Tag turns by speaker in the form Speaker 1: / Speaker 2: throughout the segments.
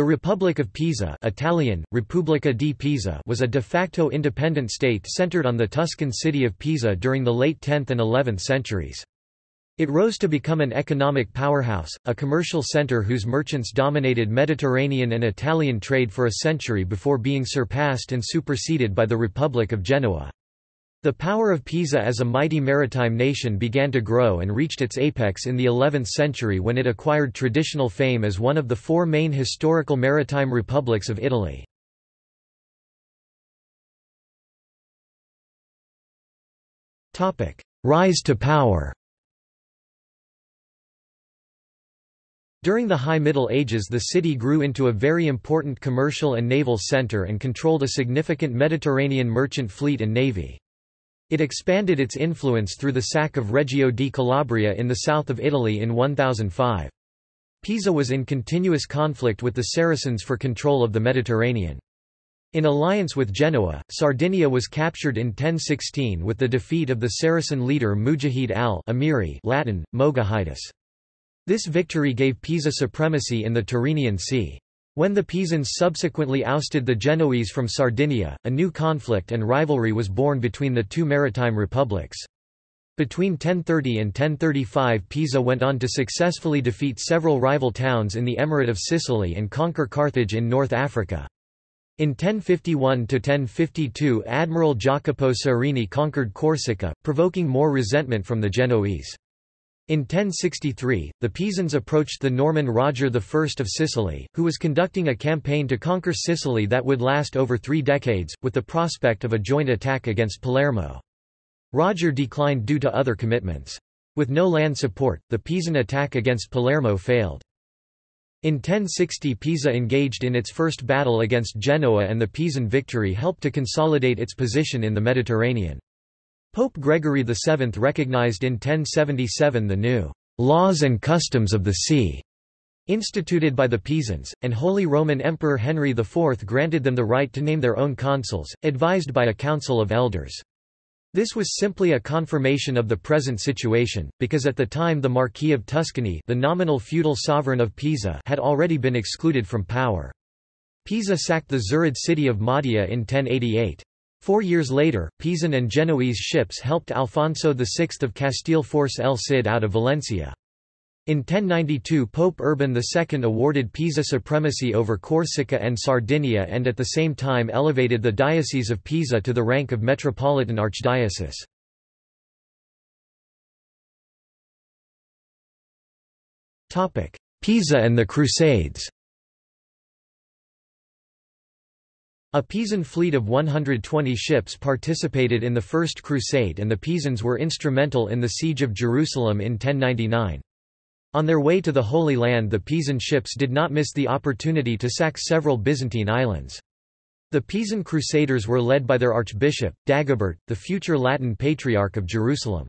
Speaker 1: The Republic of Pisa Italian, Repubblica di Pisa was a de facto independent state centered on the Tuscan city of Pisa during the late 10th and 11th centuries. It rose to become an economic powerhouse, a commercial center whose merchants dominated Mediterranean and Italian trade for a century before being surpassed and superseded by the Republic of Genoa. The power of Pisa as a mighty maritime nation began to grow and reached its apex in the 11th century when it acquired traditional fame as one of the four main historical maritime republics of Italy. Rise to power During the High Middle Ages the city grew into a very important commercial and naval center and controlled a significant Mediterranean merchant fleet and navy. It expanded its influence through the sack of Reggio di Calabria in the south of Italy in 1005. Pisa was in continuous conflict with the Saracens for control of the Mediterranean. In alliance with Genoa, Sardinia was captured in 1016 with the defeat of the Saracen leader Mujahid al-Amiri Latin, Mogahidus. This victory gave Pisa supremacy in the Tyrrhenian Sea. When the Pisans subsequently ousted the Genoese from Sardinia, a new conflict and rivalry was born between the two maritime republics. Between 1030 and 1035 Pisa went on to successfully defeat several rival towns in the Emirate of Sicily and conquer Carthage in North Africa. In 1051–1052 Admiral Jacopo Ciurini conquered Corsica, provoking more resentment from the Genoese. In 1063, the Pisans approached the Norman Roger I of Sicily, who was conducting a campaign to conquer Sicily that would last over three decades, with the prospect of a joint attack against Palermo. Roger declined due to other commitments. With no land support, the Pisan attack against Palermo failed. In 1060 Pisa engaged in its first battle against Genoa and the Pisan victory helped to consolidate its position in the Mediterranean. Pope Gregory VII recognized in 1077 the new laws and customs of the sea instituted by the Pisans, and Holy Roman Emperor Henry IV granted them the right to name their own consuls, advised by a council of elders. This was simply a confirmation of the present situation, because at the time the Marquis of Tuscany the nominal feudal sovereign of Pisa had already been excluded from power. Pisa sacked the Zirid city of Mahdia in 1088. Four years later, Pisan and Genoese ships helped Alfonso VI of Castile force El Cid out of Valencia. In 1092 Pope Urban II awarded Pisa supremacy over Corsica and Sardinia and at the same time elevated the Diocese of Pisa to the rank of Metropolitan Archdiocese. Pisa and the Crusades A Pisan fleet of 120 ships participated in the First Crusade and the Pisans were instrumental in the Siege of Jerusalem in 1099. On their way to the Holy Land the Pisan ships did not miss the opportunity to sack several Byzantine islands. The Pisan Crusaders were led by their archbishop, Dagobert, the future Latin Patriarch of Jerusalem.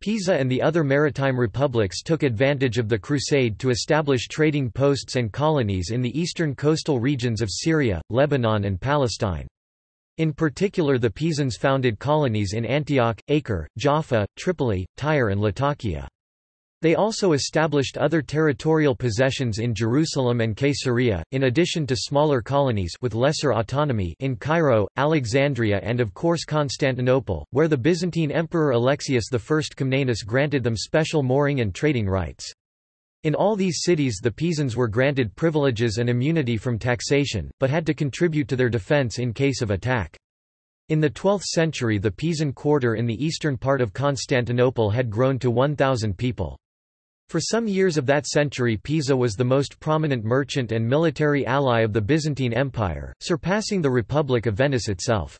Speaker 1: Pisa and the other maritime republics took advantage of the crusade to establish trading posts and colonies in the eastern coastal regions of Syria, Lebanon and Palestine. In particular the Pisans founded colonies in Antioch, Acre, Jaffa, Tripoli, Tyre and Latakia. They also established other territorial possessions in Jerusalem and Caesarea, in addition to smaller colonies with lesser autonomy in Cairo, Alexandria and of course Constantinople, where the Byzantine Emperor Alexius I Comnenus granted them special mooring and trading rights. In all these cities the Pisans were granted privileges and immunity from taxation, but had to contribute to their defense in case of attack. In the 12th century the Pisan quarter in the eastern part of Constantinople had grown to 1,000 people. For some years of that century Pisa was the most prominent merchant and military ally of the Byzantine Empire, surpassing the Republic of Venice itself.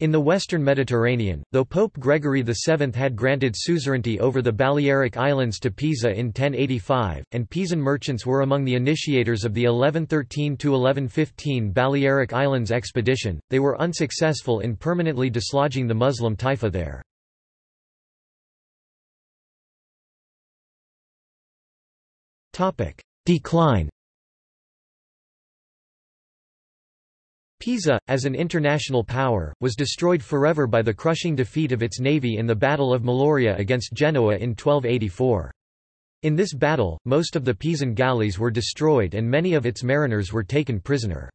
Speaker 1: In the western Mediterranean, though Pope Gregory VII had granted suzerainty over the Balearic Islands to Pisa in 1085, and Pisan merchants were among the initiators of the 1113–1115 Balearic Islands expedition, they were unsuccessful in permanently dislodging the Muslim taifa there. Decline Pisa, as an international power, was destroyed forever by the crushing defeat of its navy in the Battle of Meloria against Genoa in 1284. In this battle, most of the Pisan galleys were destroyed and many of its mariners were taken prisoner.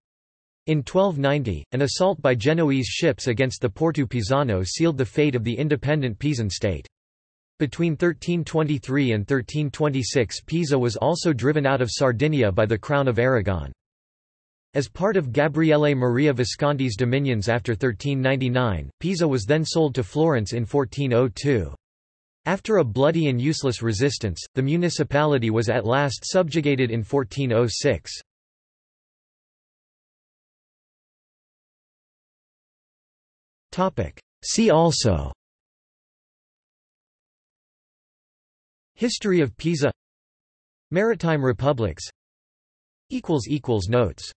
Speaker 1: In 1290, an assault by Genoese ships against the Porto Pisano sealed the fate of the independent Pisan state. Between 1323 and 1326 Pisa was also driven out of Sardinia by the Crown of Aragon. As part of Gabriele Maria Visconti's dominions after 1399, Pisa was then sold to Florence in 1402. After a bloody and useless resistance, the municipality was at last subjugated in 1406. See also History of Pisa. Maritime republics. Notes